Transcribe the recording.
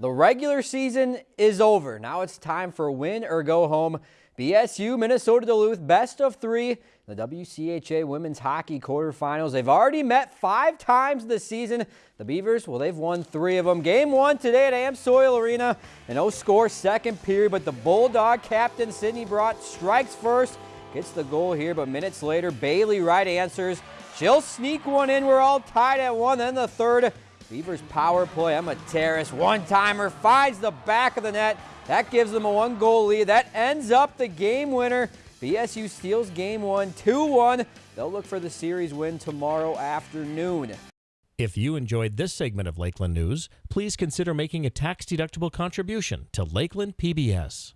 The regular season is over. Now it's time for win or go home. BSU, Minnesota Duluth, best of three. The WCHA women's hockey quarterfinals. They've already met five times this season. The Beavers, well, they've won three of them. Game one today at Amsoil Arena. An O-score second period, but the Bulldog captain, Sydney Brodt, strikes first. Gets the goal here, but minutes later, Bailey Wright answers. She'll sneak one in. We're all tied at one. Then the third. Beavers power play. Emma Terres, one-timer, finds the back of the net. That gives them a one-goal lead. That ends up the game winner. BSU steals game one, 2-1. They'll look for the series win tomorrow afternoon. If you enjoyed this segment of Lakeland News, please consider making a tax-deductible contribution to Lakeland PBS.